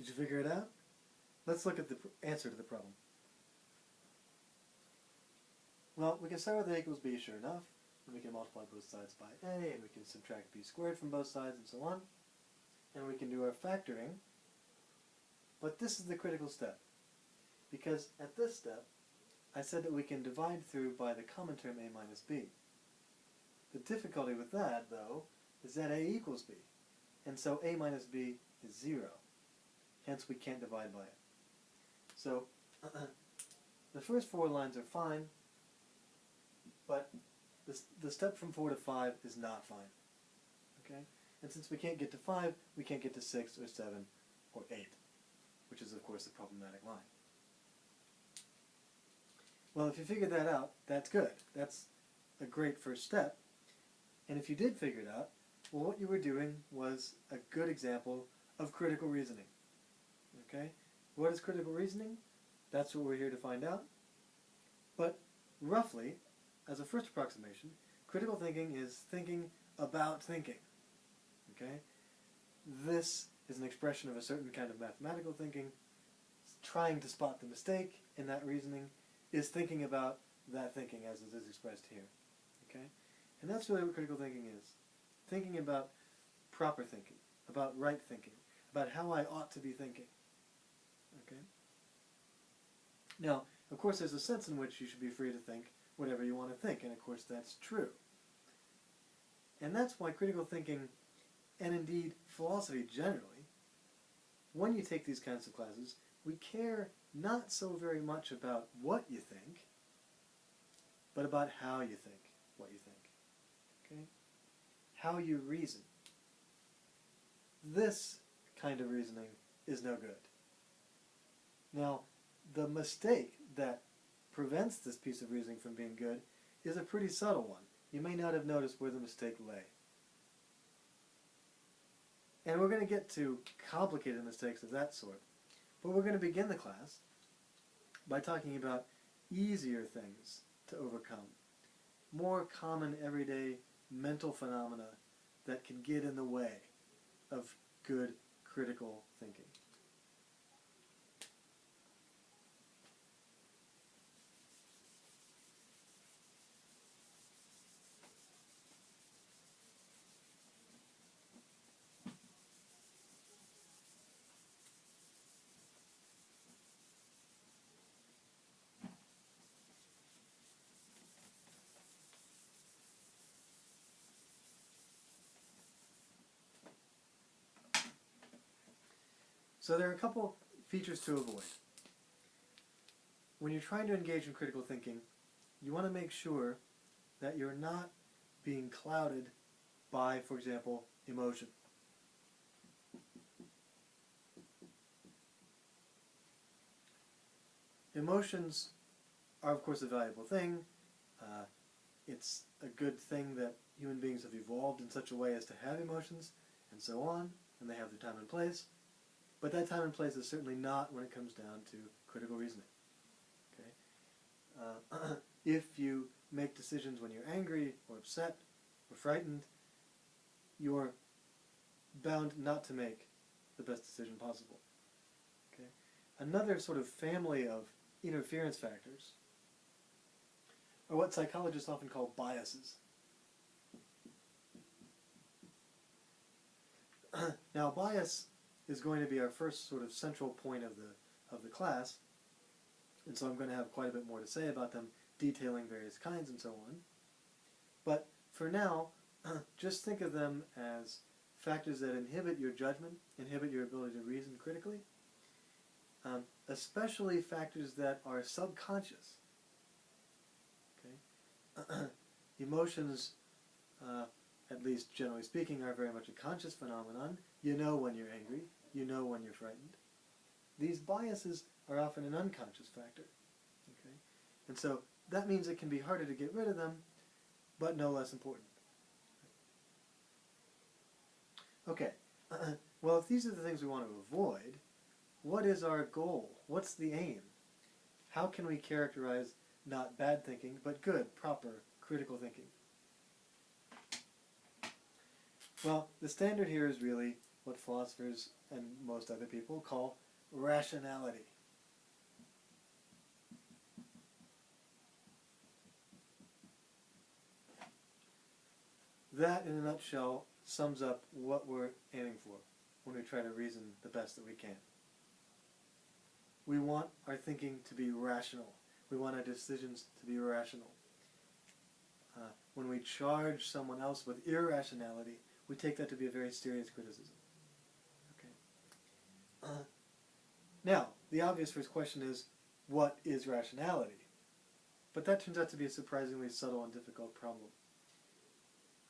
Did you figure it out? Let's look at the answer to the problem. Well, we can start with a equals b, sure enough, and we can multiply both sides by a, and we can subtract b squared from both sides, and so on. And we can do our factoring. But this is the critical step. Because at this step, I said that we can divide through by the common term a minus b. The difficulty with that, though, is that a equals b. And so a minus b is 0. Hence we can't divide by it. So the first four lines are fine, but the, the step from 4 to 5 is not fine. Okay? And since we can't get to 5, we can't get to 6 or 7 or 8, which is of course the problematic line. Well, if you figured that out, that's good. That's a great first step. And if you did figure it out, well, what you were doing was a good example of critical reasoning. Okay? What is critical reasoning? That's what we're here to find out. But roughly, as a first approximation, critical thinking is thinking about thinking. Okay? This is an expression of a certain kind of mathematical thinking. Trying to spot the mistake in that reasoning is thinking about that thinking as it is expressed here. Okay? And that's really what critical thinking is. Thinking about proper thinking, about right thinking, about how I ought to be thinking. Okay? Now, of course, there's a sense in which you should be free to think whatever you want to think, and of course that's true. And that's why critical thinking, and indeed philosophy generally, when you take these kinds of classes, we care not so very much about what you think, but about how you think what you think. Okay? How you reason. This kind of reasoning is no good. Now, the mistake that prevents this piece of reasoning from being good is a pretty subtle one. You may not have noticed where the mistake lay. And we're going to get to complicated mistakes of that sort. But we're going to begin the class by talking about easier things to overcome. More common everyday mental phenomena that can get in the way of good critical thinking. So there are a couple features to avoid. When you're trying to engage in critical thinking, you want to make sure that you're not being clouded by, for example, emotion. Emotions are, of course, a valuable thing. Uh, it's a good thing that human beings have evolved in such a way as to have emotions, and so on, and they have their time and place. But that time and place is certainly not when it comes down to critical reasoning. Okay? Uh, if you make decisions when you're angry or upset or frightened, you're bound not to make the best decision possible. Okay? Another sort of family of interference factors are what psychologists often call biases. now, bias is going to be our first sort of central point of the of the class, and so I'm going to have quite a bit more to say about them, detailing various kinds and so on. But for now, just think of them as factors that inhibit your judgment, inhibit your ability to reason critically, um, especially factors that are subconscious. Okay, emotions, uh, at least generally speaking, are very much a conscious phenomenon. You know when you're angry. You know when you're frightened. These biases are often an unconscious factor. Okay? And so that means it can be harder to get rid of them, but no less important. Okay, well if these are the things we want to avoid, what is our goal? What's the aim? How can we characterize not bad thinking, but good, proper, critical thinking? Well, the standard here is really what philosophers and most other people call rationality. That, in a nutshell, sums up what we're aiming for when we try to reason the best that we can. We want our thinking to be rational. We want our decisions to be rational. Uh, when we charge someone else with irrationality, we take that to be a very serious criticism. Uh, now, the obvious first question is, what is rationality? But that turns out to be a surprisingly subtle and difficult problem.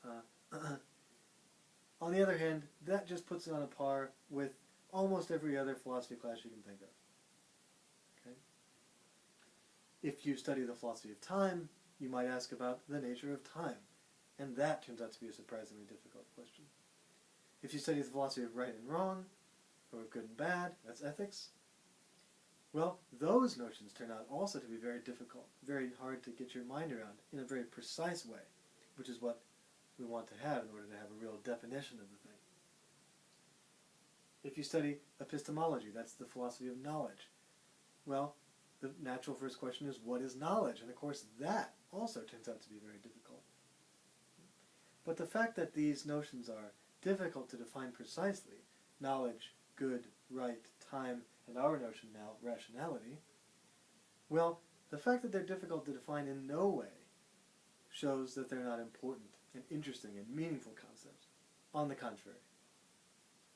Uh, on the other hand, that just puts it on a par with almost every other philosophy class you can think of. Okay? If you study the philosophy of time, you might ask about the nature of time. And that turns out to be a surprisingly difficult question. If you study the philosophy of right and wrong, or good and bad, that's ethics, well, those notions turn out also to be very difficult, very hard to get your mind around in a very precise way, which is what we want to have in order to have a real definition of the thing. If you study epistemology, that's the philosophy of knowledge, well, the natural first question is, what is knowledge? And of course, that also turns out to be very difficult. But the fact that these notions are difficult to define precisely, knowledge, good, right, time, and our notion now, rationality, well, the fact that they're difficult to define in no way shows that they're not important and interesting and meaningful concepts. On the contrary,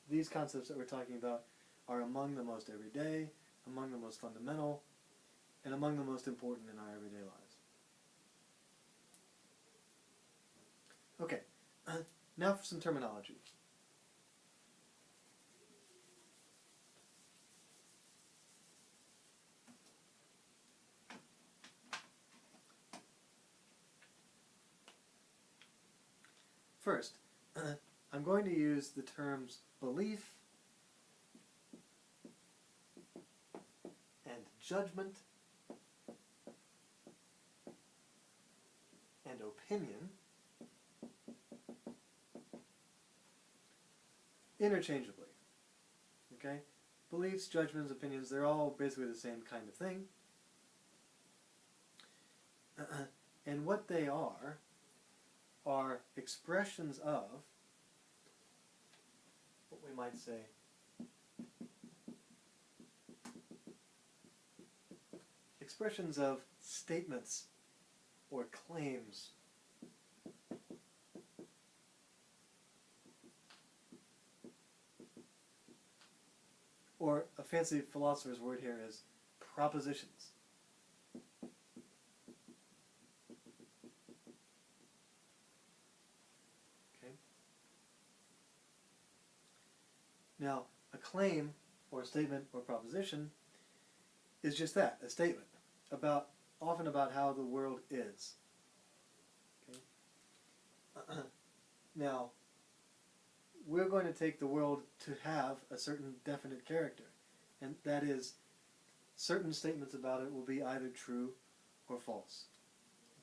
these concepts that we're talking about are among the most everyday, among the most fundamental, and among the most important in our everyday lives. Okay, now for some terminology. First, I'm going to use the terms belief and judgment and opinion interchangeably. Okay? Beliefs, judgments, opinions, they're all basically the same kind of thing. and what they are are expressions of what we might say expressions of statements or claims. Or a fancy philosopher's word here is propositions Now, a claim, or a statement, or proposition is just that, a statement, about often about how the world is. Okay? now, we're going to take the world to have a certain definite character, and that is, certain statements about it will be either true or false.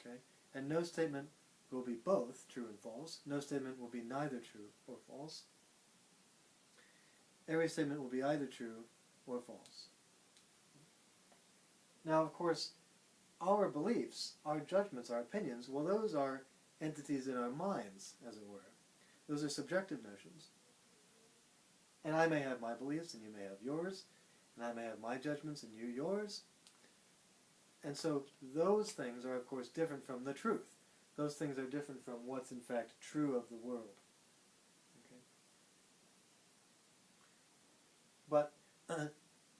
Okay? And no statement will be both true and false. No statement will be neither true or false every statement will be either true or false. Now, of course, our beliefs, our judgments, our opinions, well, those are entities in our minds, as it were. Those are subjective notions. And I may have my beliefs, and you may have yours, and I may have my judgments, and you yours. And so those things are, of course, different from the truth. Those things are different from what's in fact true of the world. But uh, Uh,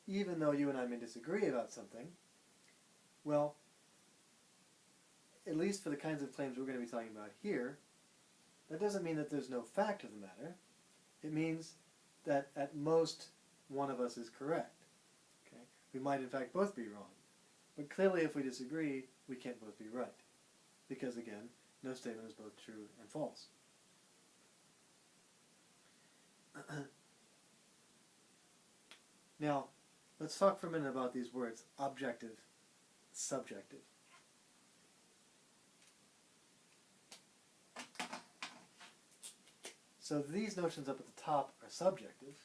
even though you and I may disagree about something, well, at least for the kinds of claims we're going to be talking about here, that doesn't mean that there's no fact of the matter. It means that at most one of us is correct. Okay? We might in fact both be wrong. But clearly if we disagree, we can't both be right. Because again, no statement is both true and false. Now, let's talk for a minute about these words, objective, subjective. So these notions up at the top are subjective,